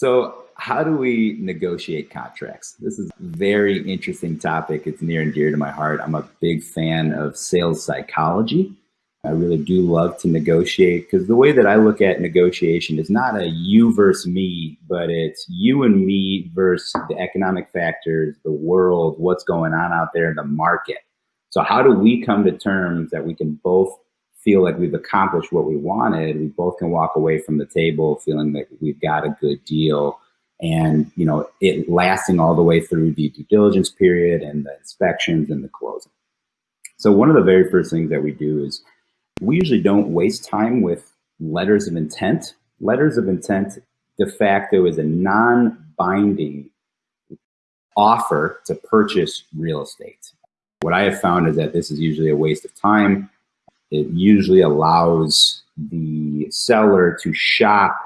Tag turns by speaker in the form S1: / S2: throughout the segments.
S1: So how do we negotiate contracts? This is a very interesting topic. It's near and dear to my heart. I'm a big fan of sales psychology. I really do love to negotiate because the way that I look at negotiation is not a you versus me, but it's you and me versus the economic factors, the world, what's going on out there in the market. So how do we come to terms that we can both feel like we've accomplished what we wanted? We both can walk away from the table feeling that we've got a good deal and you know it lasting all the way through the due diligence period and the inspections and the closing. So one of the very first things that we do is we usually don't waste time with letters of intent. Letters of intent de facto is a non-binding offer to purchase real estate. What I have found is that this is usually a waste of time. It usually allows the seller to shop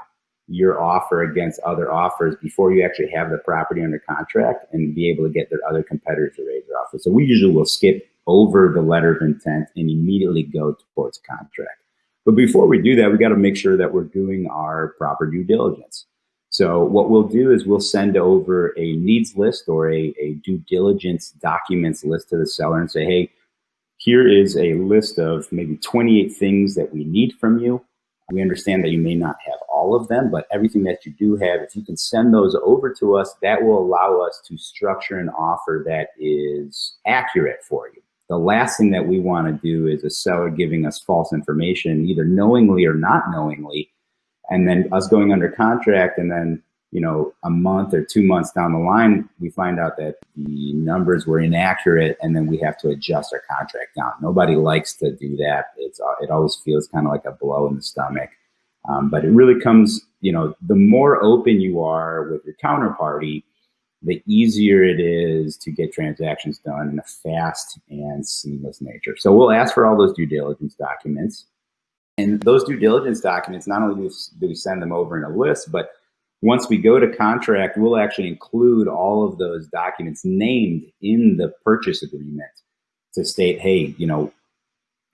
S1: your offer against other offers before you actually have the property under contract and be able to get their other competitors to raise their offer. So we usually will skip over the letter of intent and immediately go towards contract. But before we do that, we got to make sure that we're doing our proper due diligence. So what we'll do is we'll send over a needs list or a, a due diligence documents list to the seller and say, hey, here is a list of maybe 28 things that we need from you. We understand that you may not have all of them, but everything that you do have, if you can send those over to us, that will allow us to structure an offer that is accurate for you. The last thing that we want to do is a seller giving us false information, either knowingly or not knowingly, and then us going under contract and then you know, a month or two months down the line, we find out that the numbers were inaccurate and then we have to adjust our contract down. Nobody likes to do that. It's, it always feels kind of like a blow in the stomach. Um, but it really comes, you know, the more open you are with your counterparty, the easier it is to get transactions done in a fast and seamless nature. So we'll ask for all those due diligence documents. And those due diligence documents, not only do we send them over in a list, but once we go to contract, we'll actually include all of those documents named in the purchase agreement to state, hey, you know,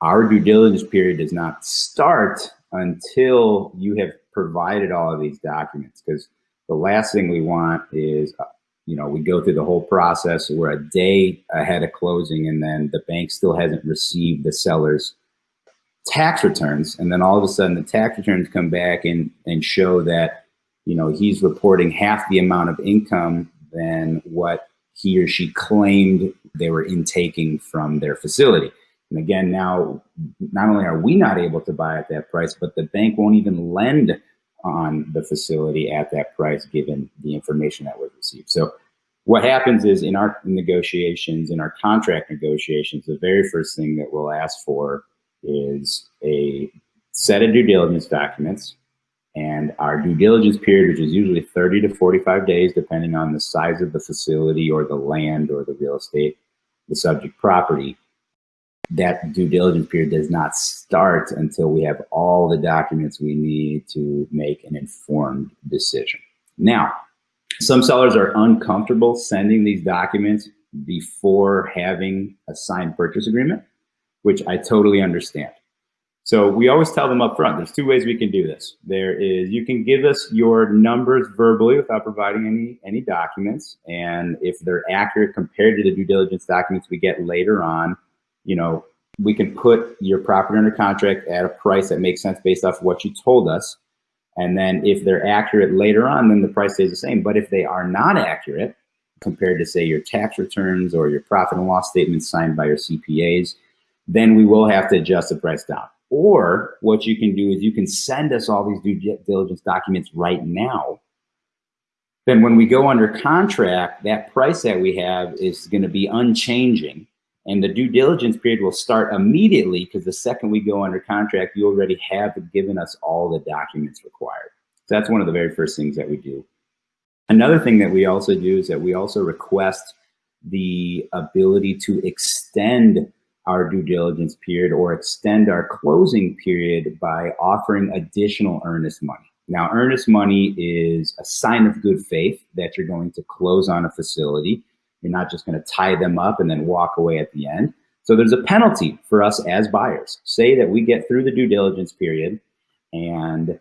S1: our due diligence period does not start until you have provided all of these documents. Because the last thing we want is, uh, you know, we go through the whole process, we're a day ahead of closing, and then the bank still hasn't received the seller's tax returns. And then all of a sudden the tax returns come back and, and show that you know, he's reporting half the amount of income than what he or she claimed they were intaking from their facility. And again, now, not only are we not able to buy at that price, but the bank won't even lend on the facility at that price given the information that was received. So what happens is in our negotiations, in our contract negotiations, the very first thing that we'll ask for is a set of due diligence documents and our due diligence period, which is usually 30 to 45 days, depending on the size of the facility or the land or the real estate, the subject property, that due diligence period does not start until we have all the documents we need to make an informed decision. Now, some sellers are uncomfortable sending these documents before having a signed purchase agreement, which I totally understand. So we always tell them up front, there's two ways we can do this. There is, you can give us your numbers verbally without providing any, any documents. And if they're accurate compared to the due diligence documents we get later on, you know, we can put your property under contract at a price that makes sense based off of what you told us. And then if they're accurate later on, then the price stays the same. But if they are not accurate, compared to say your tax returns or your profit and loss statements signed by your CPAs, then we will have to adjust the price down. Or what you can do is you can send us all these due diligence documents right now. Then when we go under contract, that price that we have is going to be unchanging. And the due diligence period will start immediately because the second we go under contract, you already have given us all the documents required. So that's one of the very first things that we do. Another thing that we also do is that we also request the ability to extend our due diligence period or extend our closing period by offering additional earnest money. Now, earnest money is a sign of good faith that you're going to close on a facility. You're not just going to tie them up and then walk away at the end. So there's a penalty for us as buyers. Say that we get through the due diligence period and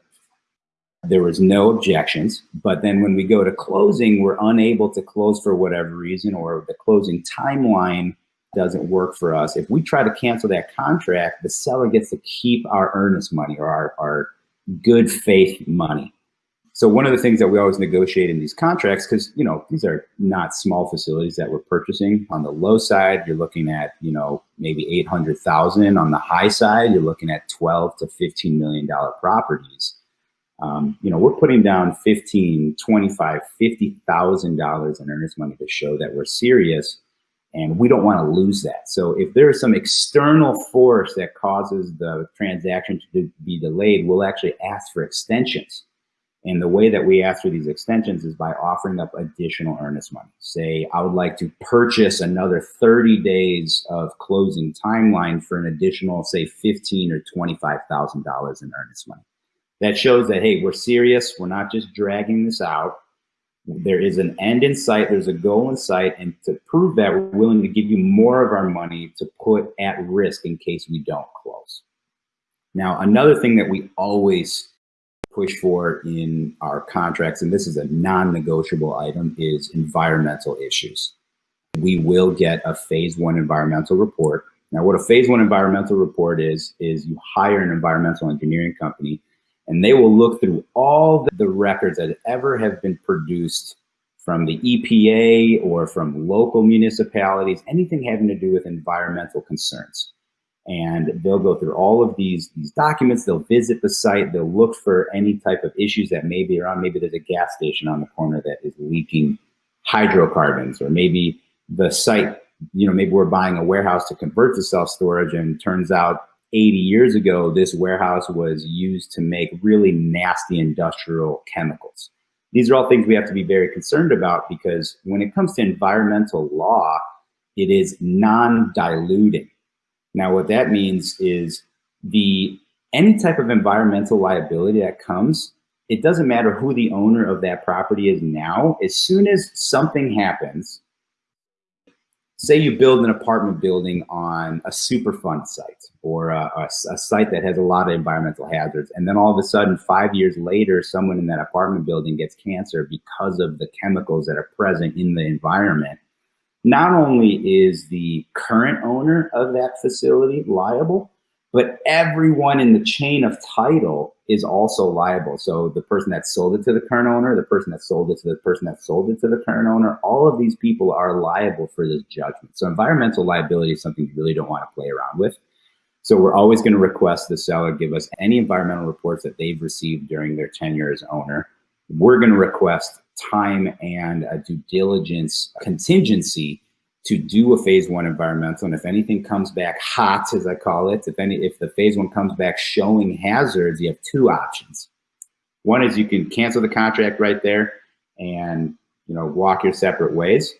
S1: There was no objections, but then when we go to closing, we're unable to close for whatever reason, or the closing timeline doesn't work for us. If we try to cancel that contract, the seller gets to keep our earnest money or our, our good faith money. So one of the things that we always negotiate in these contracts, because you know these are not small facilities that we're purchasing. On the low side, you're looking at you know maybe eight hundred thousand. On the high side, you're looking at twelve to fifteen million dollar properties. Um, you know, we're putting down 15, 25, $50,000 in earnest money to show that we're serious and we don't want to lose that. So if there is some external force that causes the transaction to be delayed, we'll actually ask for extensions. And the way that we ask for these extensions is by offering up additional earnest money. Say, I would like to purchase another 30 days of closing timeline for an additional, say, 15 or $25,000 in earnest money. That shows that, hey, we're serious. We're not just dragging this out. There is an end in sight. There's a goal in sight. And to prove that, we're willing to give you more of our money to put at risk in case we don't close. Now, another thing that we always push for in our contracts, and this is a non-negotiable item, is environmental issues. We will get a phase one environmental report. Now, what a phase one environmental report is, is you hire an environmental engineering company and they will look through all the records that ever have been produced from the EPA or from local municipalities, anything having to do with environmental concerns. And they'll go through all of these these documents they'll visit the site they'll look for any type of issues that may be around. Maybe there's a gas station on the corner that is leaking hydrocarbons or maybe the site you know maybe we're buying a warehouse to convert to self-storage and turns out 80 years ago this warehouse was used to make really nasty industrial chemicals these are all things we have to be very concerned about because when it comes to environmental law it is non-diluting now, what that means is the any type of environmental liability that comes, it doesn't matter who the owner of that property is now. As soon as something happens, say you build an apartment building on a Superfund site or a, a, a, site that has a lot of environmental hazards. And then all of a sudden, five years later, someone in that apartment building gets cancer because of the chemicals that are present in the environment not only is the current owner of that facility liable, but everyone in the chain of title is also liable. So the person that sold it to the current owner, the person that sold it to the person that sold it to the current owner, all of these people are liable for this judgment. So environmental liability is something you really don't want to play around with. So we're always going to request the seller give us any environmental reports that they've received during their tenure as owner. We're going to request time and a due diligence contingency to do a phase one environmental. And if anything comes back hot, as I call it, if any, if the phase one comes back showing hazards, you have two options. One is you can cancel the contract right there and you know walk your separate ways,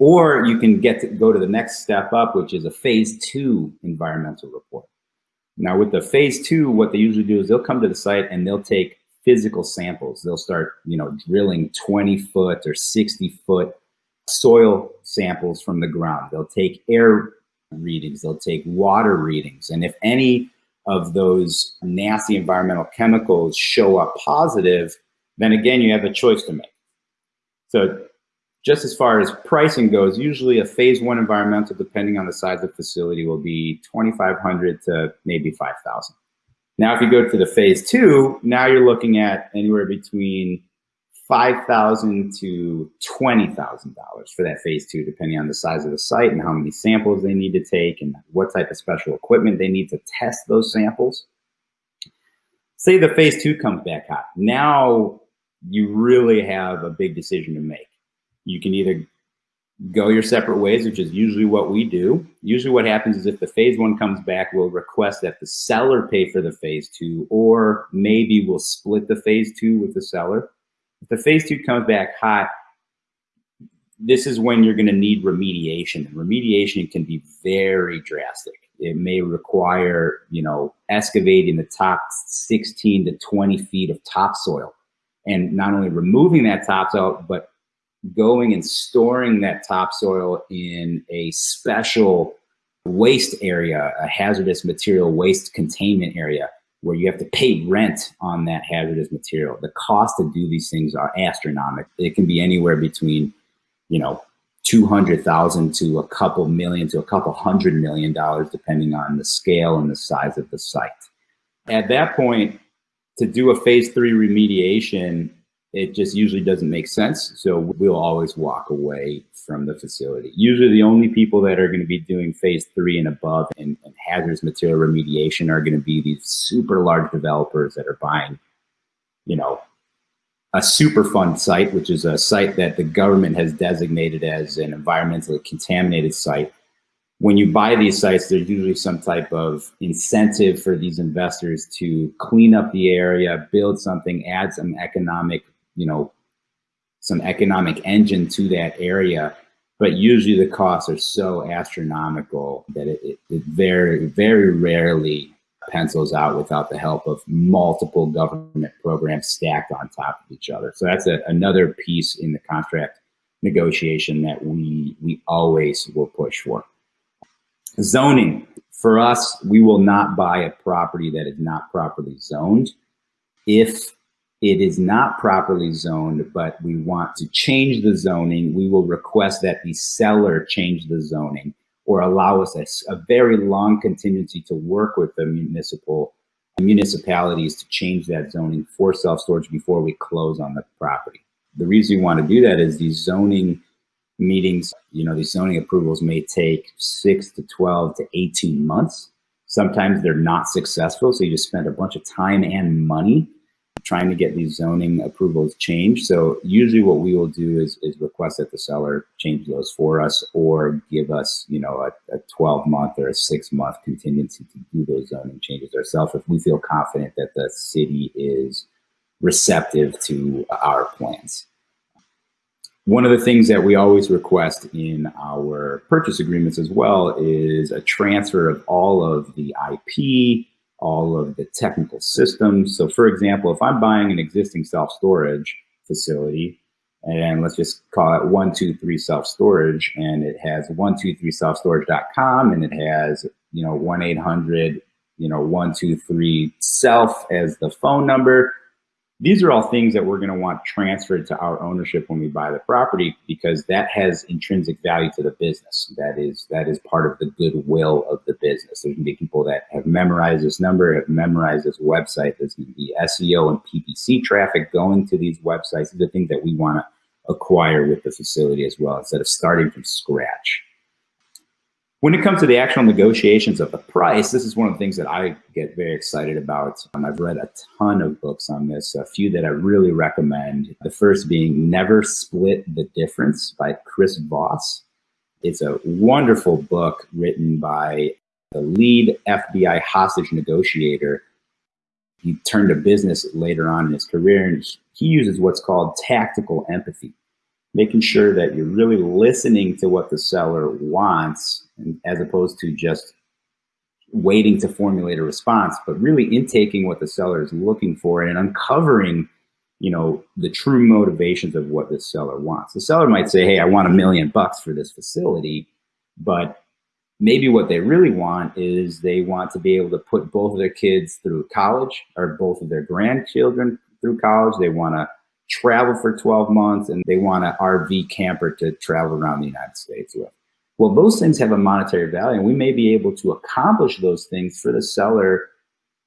S1: or you can get to go to the next step up, which is a phase two environmental report. Now with the phase two, what they usually do is they'll come to the site and they'll take physical samples. They'll start, you know, drilling 20 foot or 60 foot soil samples from the ground. They'll take air readings. They'll take water readings. And if any of those nasty environmental chemicals show up positive, then again, you have a choice to make. So just as far as pricing goes, usually a phase one environmental, depending on the size of the facility, will be 2,500 to maybe 5,000. Now, if you go to the phase two, now you're looking at anywhere between 5,000 to $20,000 for that phase two, depending on the size of the site and how many samples they need to take and what type of special equipment they need to test those samples. Say the phase two comes back hot. Now you really have a big decision to make. You can either go your separate ways, which is usually what we do. Usually what happens is if the phase one comes back, we'll request that the seller pay for the phase two, or maybe we'll split the phase two with the seller if the phase two comes back hot, this is when you're going to need remediation. And remediation can be very drastic. It may require, you know, excavating the top 16 to 20 feet of topsoil and not only removing that topsoil, but going and storing that topsoil in a special waste area, a hazardous material waste containment area where you have to pay rent on that hazardous material. The cost to do these things are astronomical. It can be anywhere between, you know, 200,000 to a couple million to a couple hundred million dollars, depending on the scale and the size of the site. At that point, to do a phase three remediation, it just usually doesn't make sense. So we'll always walk away from the facility. Usually the only people that are going to be doing phase three and above and, and hazardous material remediation are going to be these super large developers that are buying, you know, a Superfund site, which is a site that the government has designated as an environmentally contaminated site. When you buy these sites, there's usually some type of incentive for these investors to clean up the area, build something, add some economic, you know, some economic engine to that area. But usually the costs are so astronomical that it, it, it very, very rarely pencils out without the help of multiple government programs stacked on top of each other. So that's a, another piece in the contract negotiation that we, we always will push for. Zoning. For us, we will not buy a property that is not properly zoned. If it is not properly zoned, but we want to change the zoning, we will request that the seller change the zoning or allow us a, a very long contingency to work with the municipal municipalities to change that zoning for self-storage before we close on the property. The reason we want to do that is these zoning meetings, you know, these zoning approvals may take six to 12 to 18 months. Sometimes they're not successful, so you just spend a bunch of time and money trying to get these zoning approvals changed. So usually what we will do is, is request that the seller change those for us or give us, you know, a, a 12 month or a six month contingency to do those zoning changes ourselves if we feel confident that the city is receptive to our plans. One of the things that we always request in our purchase agreements as well is a transfer of all of the IP, all of the technical systems. So for example, if I'm buying an existing self-storage facility, and let's just call it 123 self-storage, and it has 123selfstorage.com, and it has, you know, 1-800, you know, 123 self as the phone number, these are all things that we're going to want transferred to our ownership when we buy the property because that has intrinsic value to the business. That is that is part of the goodwill of the business. There's going to be people that have memorized this number, have memorized this website. There's going to be SEO and PPC traffic going to these websites. These are things that we want to acquire with the facility as well instead of starting from scratch. When it comes to the actual negotiations of the price, this is one of the things that I get very excited about. Um, I've read a ton of books on this, a few that I really recommend. The first being Never Split the Difference by Chris Voss. It's a wonderful book written by the lead FBI hostage negotiator. He turned to business later on in his career, and he uses what's called tactical empathy making sure that you're really listening to what the seller wants as opposed to just waiting to formulate a response, but really intaking what the seller is looking for and uncovering, you know, the true motivations of what the seller wants. The seller might say, hey, I want a million bucks for this facility, but maybe what they really want is they want to be able to put both of their kids through college or both of their grandchildren through college. They want to travel for 12 months and they want an RV camper to travel around the United States with. Well, those things have a monetary value and we may be able to accomplish those things for the seller,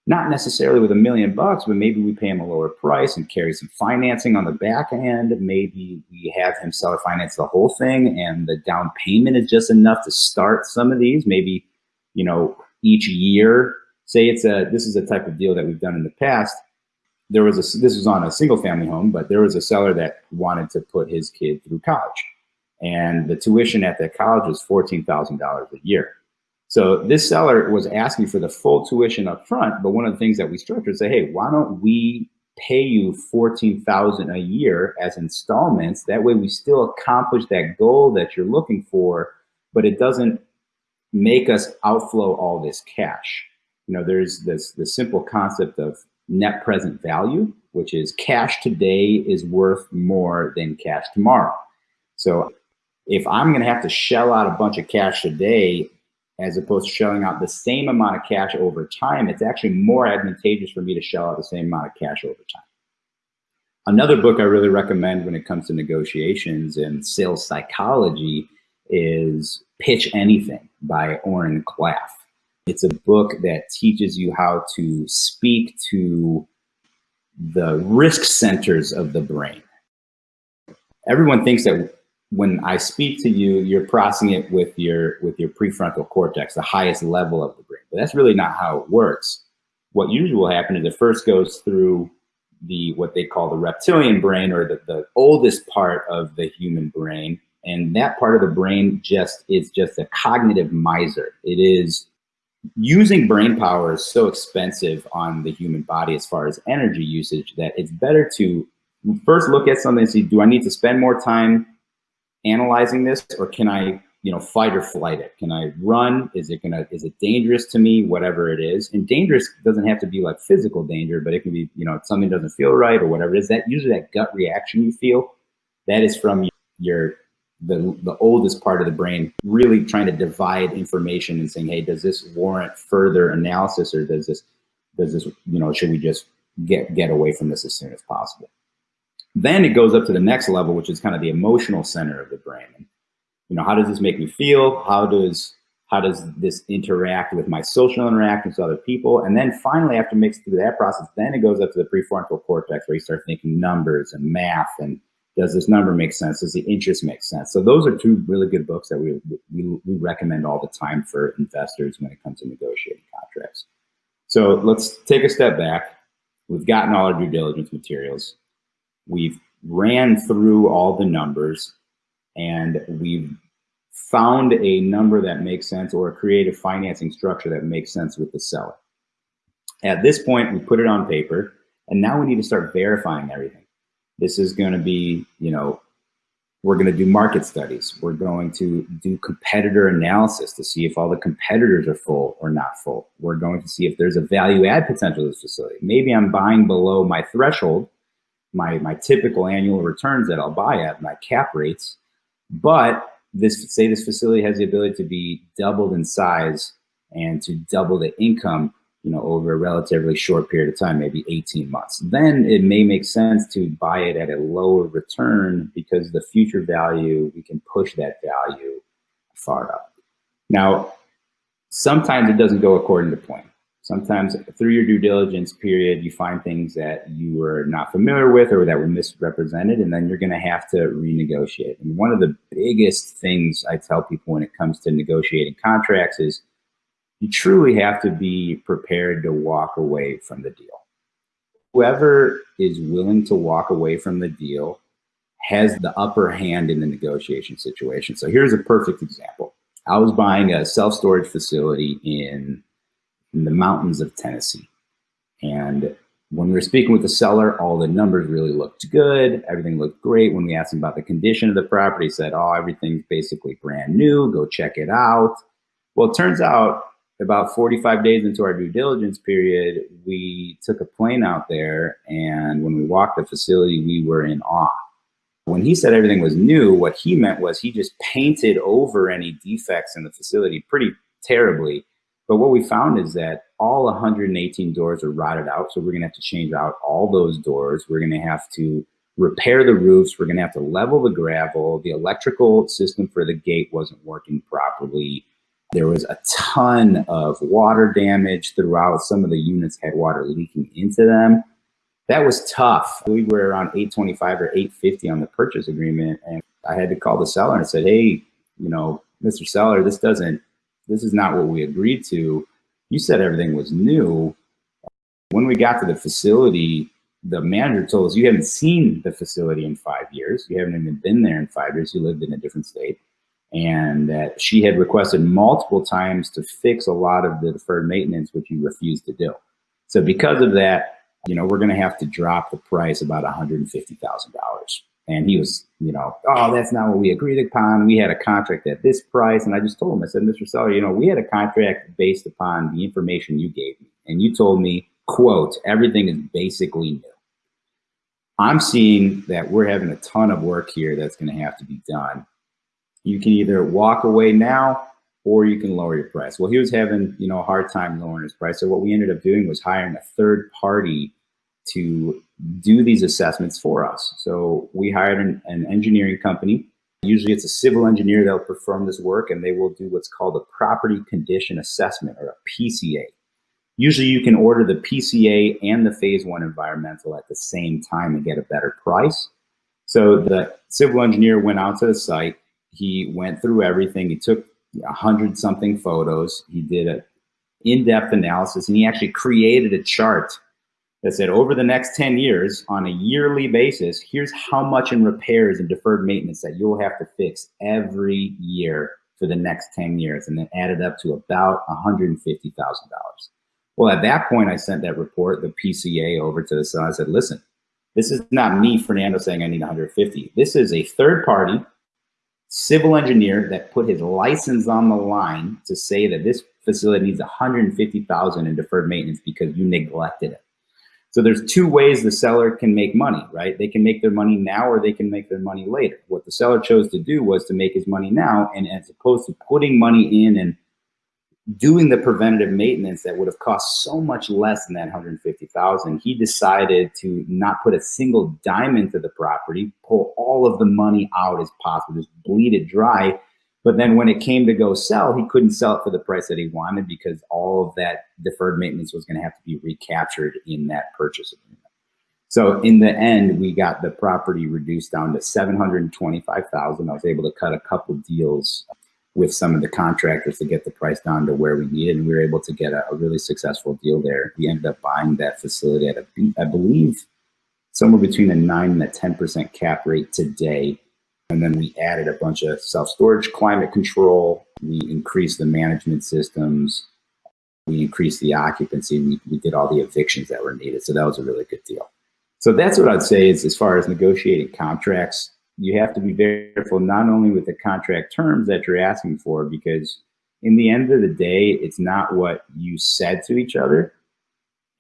S1: not necessarily with a million bucks, but maybe we pay him a lower price and carry some financing on the back end. Maybe we have him seller finance the whole thing and the down payment is just enough to start some of these. Maybe, you know, each year, say it's a, this is a type of deal that we've done in the past there was a this was on a single family home, but there was a seller that wanted to put his kid through college, and the tuition at that college was fourteen thousand dollars a year. So this seller was asking for the full tuition up front, but one of the things that we structured say, hey, why don't we pay you fourteen thousand a year as installments? That way, we still accomplish that goal that you're looking for, but it doesn't make us outflow all this cash. You know, there's this the simple concept of net present value, which is cash today is worth more than cash tomorrow. So if I'm going to have to shell out a bunch of cash today, as opposed to shelling out the same amount of cash over time, it's actually more advantageous for me to shell out the same amount of cash over time. Another book I really recommend when it comes to negotiations and sales psychology is Pitch Anything by Oren Klaff. It's a book that teaches you how to speak to the risk centers of the brain. Everyone thinks that when I speak to you, you're processing it with your with your prefrontal cortex, the highest level of the brain. But that's really not how it works. What usually will happen is it first goes through the what they call the reptilian brain or the, the oldest part of the human brain. And that part of the brain just is just a cognitive miser. It is using brain power is so expensive on the human body as far as energy usage that it's better to first look at something and see, do I need to spend more time analyzing this or can I, you know, fight or flight it? Can I run? Is it gonna, is it dangerous to me? Whatever it is. And dangerous doesn't have to be like physical danger, but it can be, you know, something doesn't feel right or whatever it is. That usually that gut reaction you feel, that is from your the, the oldest part of the brain really trying to divide information and saying, hey, does this warrant further analysis or does this, does this, you know, should we just get, get away from this as soon as possible? Then it goes up to the next level, which is kind of the emotional center of the brain. You know, how does this make me feel? How does how does this interact with my social interactions with other people? And then finally, after mixing through that process, then it goes up to the prefrontal cortex where you start thinking numbers and math and does this number make sense? Does the interest make sense? So those are two really good books that we, we, we recommend all the time for investors when it comes to negotiating contracts. So let's take a step back. We've gotten all our due diligence materials. We've ran through all the numbers and we've found a number that makes sense or a creative financing structure that makes sense with the seller. At this point, we put it on paper and now we need to start verifying everything. This is going to be, you know, we're going to do market studies. We're going to do competitor analysis to see if all the competitors are full or not full. We're going to see if there's a value add potential to this facility. Maybe I'm buying below my threshold my, my typical annual returns that I'll buy at, my cap rates. But this, say this facility has the ability to be doubled in size and to double the income, you know, over a relatively short period of time, maybe 18 months. Then it may make sense to buy it at a lower return because the future value, we can push that value far up. Now, sometimes it doesn't go according to plan. Sometimes through your due diligence period, you find things that you were not familiar with or that were misrepresented, and then you're going to have to renegotiate. And one of the biggest things I tell people when it comes to negotiating contracts is you truly have to be prepared to walk away from the deal. Whoever is willing to walk away from the deal has the upper hand in the negotiation situation. So here's a perfect example. I was buying a self-storage facility in in the mountains of Tennessee. And when we were speaking with the seller, all the numbers really looked good. Everything looked great. When we asked him about the condition of the property, he said, oh, everything's basically brand new. Go check it out. Well, it turns out about 45 days into our due diligence period, we took a plane out there. And when we walked the facility, we were in awe. When he said everything was new, what he meant was he just painted over any defects in the facility pretty terribly but what we found is that all 118 doors are rotted out. So we're gonna have to change out all those doors. We're gonna have to repair the roofs. We're gonna have to level the gravel. The electrical system for the gate wasn't working properly. There was a ton of water damage throughout. Some of the units had water leaking into them. That was tough. We were around 825 or 850 on the purchase agreement. And I had to call the seller and said, hey, you know, Mr. Seller, this doesn't this is not what we agreed to. You said everything was new. When we got to the facility, the manager told us you haven't seen the facility in five years. You haven't even been there in five years. You lived in a different state. And that she had requested multiple times to fix a lot of the deferred maintenance, which you refused to do. So because of that, you know, we're going to have to drop the price about $150,000. And he was, you know, oh, that's not what we agreed upon. We had a contract at this price. And I just told him, I said, Mr. Seller, you know, we had a contract based upon the information you gave me. And you told me, quote, everything is basically new. I'm seeing that we're having a ton of work here that's going to have to be done. You can either walk away now or you can lower your price. Well, he was having, you know, a hard time lowering his price. So what we ended up doing was hiring a third party to do these assessments for us. So we hired an, an engineering company. Usually it's a civil engineer that will perform this work and they will do what's called a property condition assessment or a PCA. Usually you can order the PCA and the phase one environmental at the same time and get a better price. So the civil engineer went out to the site. He went through everything. He took a hundred something photos. He did an in-depth analysis and he actually created a chart that said over the next 10 years on a yearly basis, here's how much in repairs and deferred maintenance that you'll have to fix every year for the next 10 years. And then added up to about $150,000. Well, at that point, I sent that report, the PCA over to the son. I said, listen, this is not me, Fernando, saying I need 150. This is a third party civil engineer that put his license on the line to say that this facility needs 150,000 in deferred maintenance because you neglected it. So there's two ways the seller can make money, right? They can make their money now or they can make their money later. What the seller chose to do was to make his money now and as opposed to putting money in and doing the preventative maintenance that would have cost so much less than that 150,000, he decided to not put a single dime into the property, pull all of the money out as possible, just bleed it dry but then when it came to go sell, he couldn't sell it for the price that he wanted because all of that deferred maintenance was going to have to be recaptured in that purchase agreement. So in the end, we got the property reduced down to 725,000. I was able to cut a couple deals with some of the contractors to get the price down to where we needed. And we were able to get a, a really successful deal there. We ended up buying that facility at a, I believe, somewhere between a nine and a 10% cap rate today and then we added a bunch of self-storage climate control. We increased the management systems. We increased the occupancy. We, we did all the evictions that were needed. So that was a really good deal. So that's what I'd say is as far as negotiating contracts, you have to be very careful not only with the contract terms that you're asking for, because in the end of the day, it's not what you said to each other,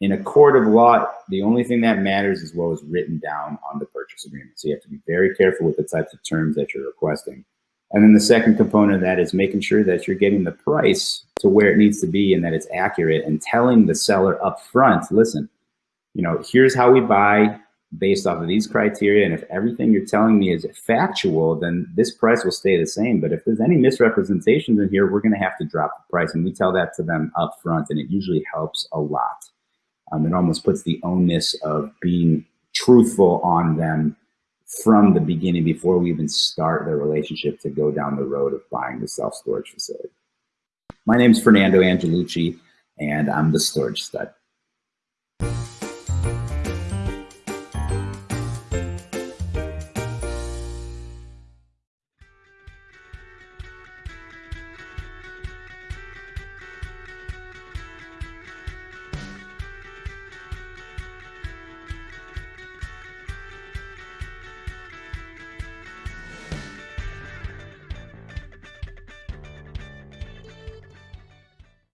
S1: in a court of law, the only thing that matters is what was written down on the purchase agreement. So you have to be very careful with the types of terms that you're requesting. And then the second component of that is making sure that you're getting the price to where it needs to be and that it's accurate and telling the seller up front, listen, you know, here's how we buy based off of these criteria. And if everything you're telling me is factual, then this price will stay the same. But if there's any misrepresentations in here, we're going to have to drop the price. And we tell that to them up front and it usually helps a lot um, it almost puts the onus of being truthful on them from the beginning before we even start the relationship to go down the road of buying the self-storage facility. My name is Fernando Angelucci, and I'm the Storage Stud.